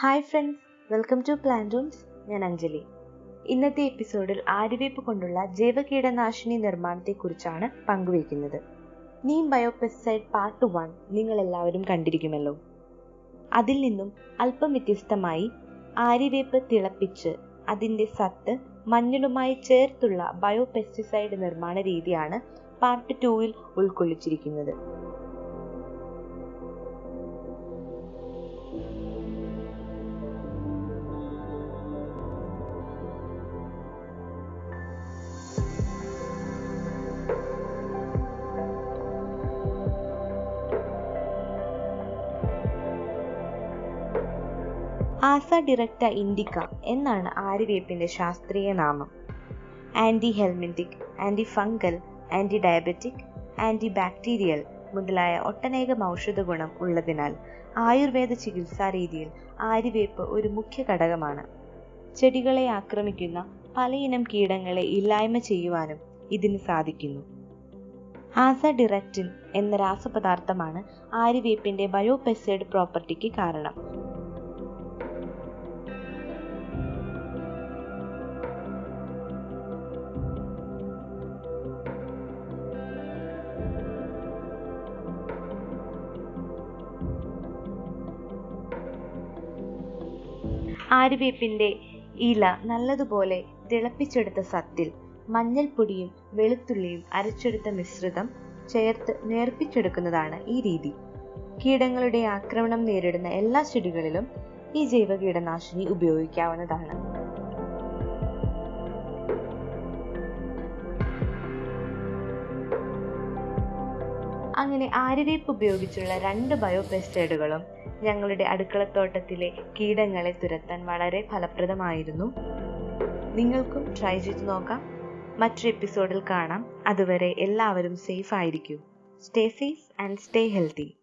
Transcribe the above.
Hi friends welcome to plan rooms ഞാൻ അഞ്ജലി. ഇന്നത്തെ എപ്പിസോഡിൽ ആര്യവേപ്പ് കൊണ്ടുള്ള ജൈവ കീടനാശിനി നിർമ്മാണത്തെക്കുറിച്ചാണ് പങ്കുവയ്ക്കുന്നത്. നീം ബയോപെസ്റ്റൈഡ് പാർട്ട് വൺ നിങ്ങൾ എല്ലാവരും കണ്ടിരിക്കുമല്ലോ. അതിൽ നിന്നും അല്പം വ്യത്യസ്തമായി ആര്യവേപ്പ് തിളപ്പിച്ച് അതിന്റെ സത്ത് മഞ്ഞളുമായി ചേർത്തുള്ള ബയോപെസ്റ്റിസൈഡ് നിർമ്മാണ രീതിയാണ് പാർട്ട് ടൂവിൽ ഉൾക്കൊള്ളിച്ചിരിക്കുന്നത്. ആസ ഡിറക്റ്റ ഇൻഡിക്ക എന്നാണ് ആര്യവേപ്പിന്റെ ശാസ്ത്രീയ നാമം. Anti helminthic anti fungal anti diabetic anti bacterial മുതലായ ഒട്ടനേകം ഔഷധ ഗുണം ഉള്ളതിനാൽ ആയുർവേദ ചികിത്സാ രീതിയിൽ ആര്യവേപ്പ് ഒരു മുഖ്യ ഘടകമാണ്. ചെടികളെ ആക്രമിക്കുന്ന പലയിനം കീടങ്ങളെ ഇല്ലായ്മ ചെയ്യുവാനും ഇതിന് സാധിക്കുന്നു. ആസ ഡിറക്റ്റിൻ എന്ന രാസപദാർത്ഥമാണ് ആര്യവേപ്പിന്റെ ബയോപെസൈഡ് പ്രോപ്പർട്ടിക്ക് കാരണം. ആര്യവേപ്പിന്റെ ഇല നല്ലതുപോലെ തിളപ്പിച്ചെടുത്ത സത്തിൽ മഞ്ഞൾപ്പൊടിയും വെളുത്തുള്ളിയും അരച്ചെടുത്ത മിശ്രിതം ചേർത്ത് നേർപ്പിച്ചെടുക്കുന്നതാണ് ഈ രീതി. കീടങ്ങളുടെ ആക്രമണം നേരിടുന്ന എല്ലാ ചെടികളിലും ഈ ജൈവ കീടനാശിനി ഉപയോഗിക്കാവുന്നതാണ്. അങ്ങനെ ആര്യവേപ്പ് ഉപയോഗിച്ചുള്ള രണ്ട് ബയോ ബയോപെസ്റ്റൈഡുകളും ഞങ്ങളുടെ അടുക്കളത്തോട്ടത്തിലെ കീടങ്ങളെ തുരത്താൻ വളരെ ഫലപ്രദമായിരുന്നു. നിങ്ങൾക്കും ട്രൈ ചെയ്ത് നോക്കാം. മറ്റൊരു എപ്പിസോഡിൽ കാണാം. അതുവരെ എല്ലാവരും safe ആയിരിക്കൂ. Stay safe and stay healthy